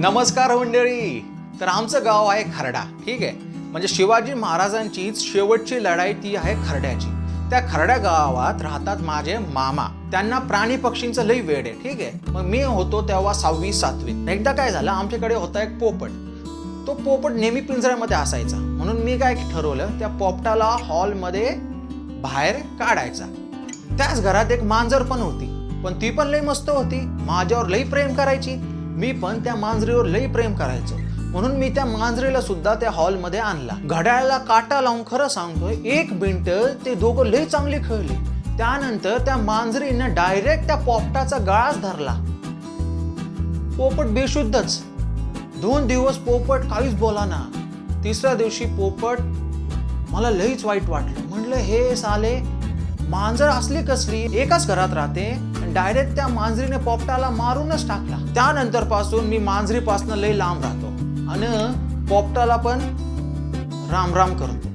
नमस्कार मंडळी. तर आमचं गाव आहे खरडा ठीक आहे? म्हणजे शिवाजी महाराजांचीच शेवटची लढाई ती आहे खरड्याची. त्या खरड्या गावात राहतात माझे मामा. त्यांना प्राणी पक्षींचं लई वेड आहे ठीक आहे? मग मी होतो तेव्हा सहावी सातवी. एकदा काय झालं आमच्याकडे होता एक पोपट. तो पोपट नेहमी पिंजऱ्यामध्ये असायचा. म्हणून मी काय ठरवलं त्या पोपटाला हॉलमध्ये बाहेर काढायचा. त्याच घरात एक मांजर पण होती. पण ती पण लई मस्त होती. माझ्यावर लई प्रेम करायची. मी पण त्या मांजरीवर लई प्रेम करायचो. म्हणून मी त्या मांजरीला सुद्धा त्या हॉलमध्ये आणला. घड्याळाला काटा लावून खरं सांगतोय एक मिनिट ते दोघं लई चांगले खेळले. त्यानंतर त्या मांजरीनं डायरेक्ट त्या पोपटाचा गळाच धरला. पोपट बेशुद्धच. दोन दिवस पोपट काहीच बोला ना. तिसऱ्या दिवशी पोपट मला लईच वाईट वाटलं. म्हटलं हे साले मांजर असली कसली? एकाच घरात राहते. डायरेक्ट त्या मांजरीने पोपटाला मारूनच टाकला. त्यानंतरपासून मी मांजरीपासून लई लांब राहतो. आणि पोपटाला पण राम राम करतो.